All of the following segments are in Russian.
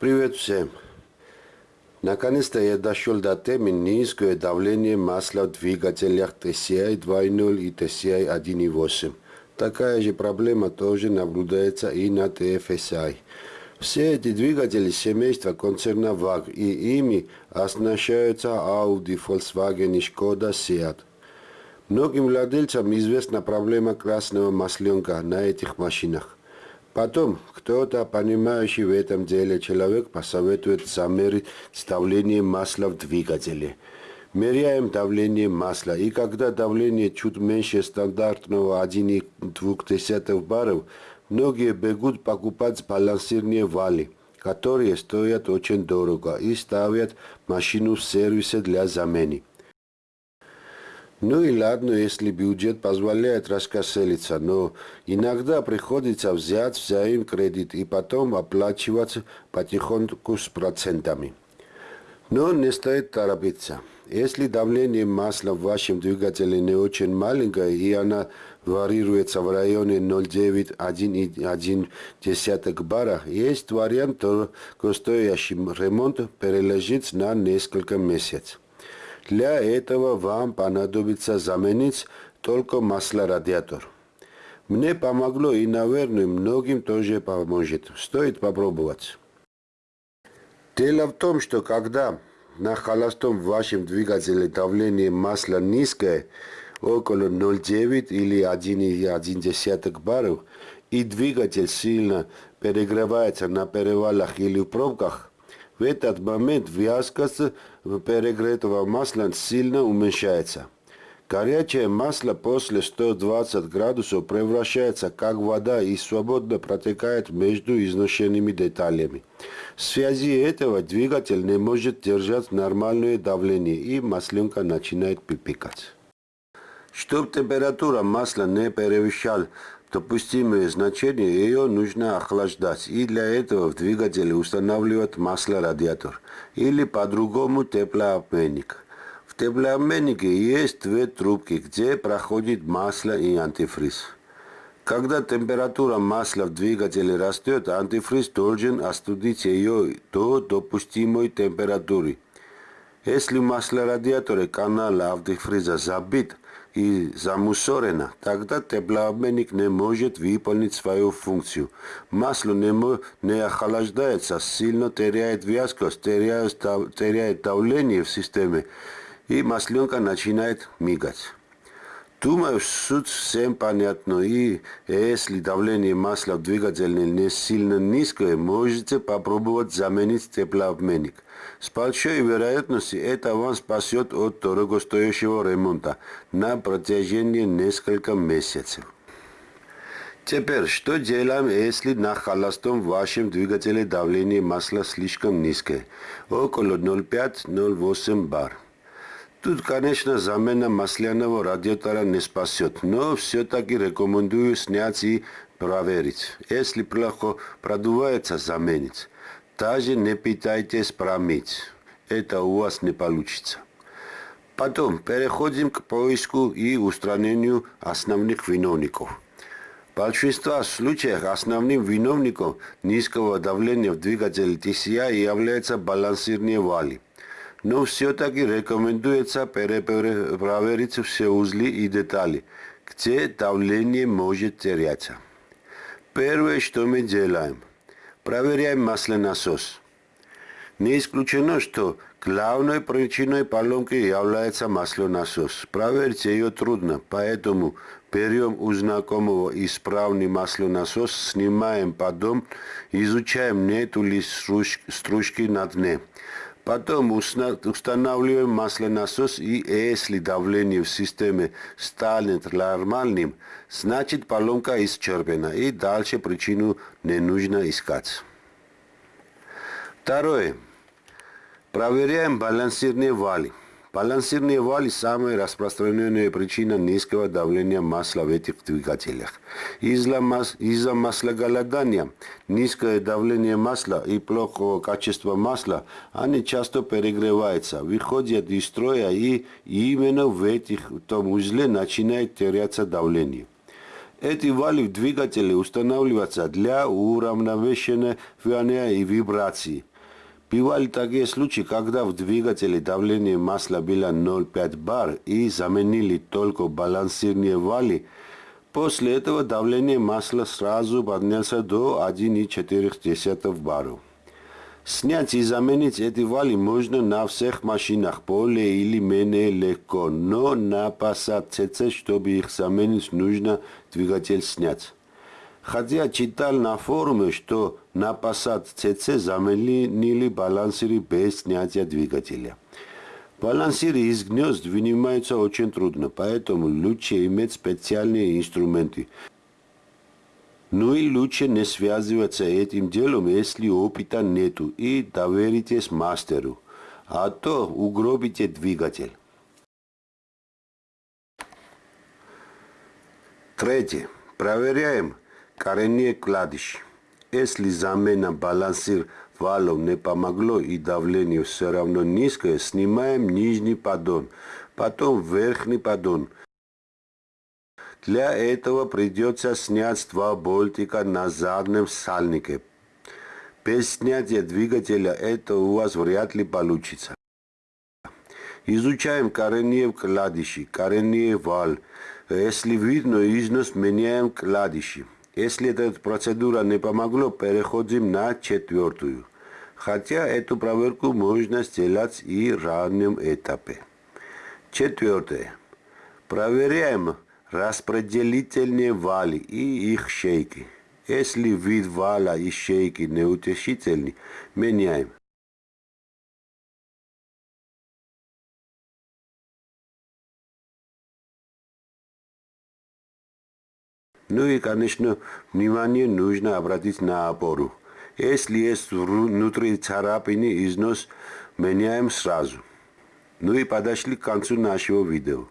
Привет всем! Наконец-то я дошел до темы низкое давление масла в двигателях TCI 2.0 и TCI 1.8. Такая же проблема тоже наблюдается и на TFSI. Все эти двигатели семейства концерна VAG и ими оснащаются Audi, Volkswagen и Skoda Seat. Многим владельцам известна проблема красного масленка на этих машинах. Потом кто-то, понимающий в этом деле человек, посоветует замерить давление масла в двигателе. Меряем давление масла, и когда давление чуть меньше стандартного 1,2 баров, многие бегут покупать балансирные вали, которые стоят очень дорого и ставят машину в сервисе для замены. Ну и ладно, если бюджет позволяет раскошелиться, но иногда приходится взять взаим кредит и потом оплачивать потихоньку с процентами. Но не стоит торопиться. Если давление масла в вашем двигателе не очень маленькое и она варьируется в районе 0,9-1,1 бара, есть вариант стоящий ремонт переложить на несколько месяцев. Для этого вам понадобится заменить только масло-радиатор. Мне помогло и, наверное, многим тоже поможет. Стоит попробовать. Дело в том, что когда на холостом в вашем двигателе давление масла низкое, около 0,9 или 1,1 баров, и двигатель сильно перегревается на перевалах или в пробках, в этот момент вязкость перегретого масла сильно уменьшается. Горячее масло после 120 градусов превращается как вода и свободно протекает между изношенными деталями. В связи этого двигатель не может держать нормальное давление и масленка начинает пипикать. Чтобы температура масла не превышала допустимые значения, ее нужно охлаждать, и для этого в двигателе устанавливать масло-радиатор или по-другому теплообменник. В теплообменнике есть две трубки, где проходит масло и антифриз. Когда температура масла в двигателе растет, антифриз должен остудить ее до допустимой температуры. Если масло радиатора канала антифриза забит, и замусорена, тогда теплообменник не может выполнить свою функцию. Масло не, не охлаждается, сильно теряет вязкость, теряет, теряет давление в системе, и масленка начинает мигать. Думаю, суть всем понятно, и если давление масла в двигателе не сильно низкое, можете попробовать заменить теплообменник. С большой вероятностью это вам спасет от дорогостоящего ремонта на протяжении нескольких месяцев. Теперь, что делаем, если на холостом вашем двигателе давление масла слишком низкое, около 0,5-0,8 бар? Тут, конечно, замена масляного радиатора не спасет, но все-таки рекомендую снять и проверить. Если плохо продувается, заменить. Даже не пытайтесь промыть. Это у вас не получится. Потом переходим к поиску и устранению основных виновников. В большинстве случаев основным виновником низкого давления в двигателе TCI является балансирные вали но все-таки рекомендуется перепроверить все узли и детали, где давление может теряться. Первое, что мы делаем, проверяем маслонасос. Не исключено, что главной причиной поломки является маслонасос. Проверить ее трудно, па поэтому берем у знакомого исправный маслонасос, снимаем па поддон, изучаем, нету ли стружки на дне. Па Потом устанавливаем маслонасос и если давление в системе станет нормальным, значит поломка исчерпана и дальше причину не нужно искать. Второе. Проверяем балансирные вали. Балансирные вали – самая распространенная причина низкого давления масла в этих двигателях. Из-за мас из маслоголодания, низкое давление масла и плохого качества масла, они часто перегреваются, выходят из строя и именно в этих в том узле начинает теряться давление. Эти вали в двигателе устанавливаются для уравновешения и вибрации – Бывали такие случаи, когда в двигателе давление масла было 0,5 бар и заменили только балансирные вали. После этого давление масла сразу поднялся до 1,4 баров. Снять и заменить эти вали можно на всех машинах более или менее легко, но на Passat CC, чтобы их заменить, нужно двигатель снять. Хотя читал на форуме, что на Passat CC заменили балансиры без снятия двигателя. Балансиры из гнезд вынимаются очень трудно, поэтому лучше иметь специальные инструменты, ну и лучше не связываться этим делом, если опыта нету, и доверитесь мастеру, а то угробите двигатель. Третье. Проверяем коренные кладищ. Если замена балансир валов не помогло и давление все равно низкое, снимаем нижний поддон, потом верхний поддон – для этого придется снять два болтика на заднем сальнике. Без снятия двигателя это у вас вряд ли получится. Изучаем коренные вкладыши, коренные вал. Если видно износ, меняем вкладыши. Если эта процедура не помогла, переходим на четвертую. Хотя эту проверку можно сделать и в раннем этапе. Четвертое. Проверяем распределительные вали и их шейки. Если вид вала и шейки неутешительный, меняем. Ну и, конечно, внимание нужно обратить на опору. Если есть внутри царапины, износ меняем сразу. Ну и подошли к концу нашего видео.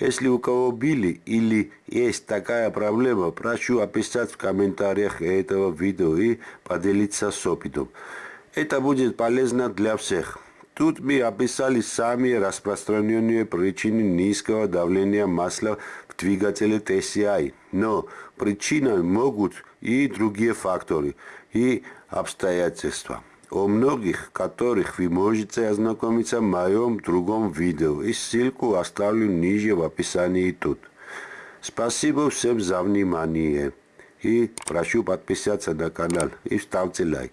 Если у кого были или есть такая проблема, прошу описать в комментариях этого видео и поделиться с опытом. Это будет полезно для всех. Тут мы описали самые распространенные причины низкого давления масла в двигателе TCI. Но причиной могут и другие факторы и обстоятельства о многих которых вы можете ознакомиться в моем другом видео и ссылку оставлю ниже в описании тут. Спасибо всем за внимание и прошу подписаться на канал и ставьте лайк.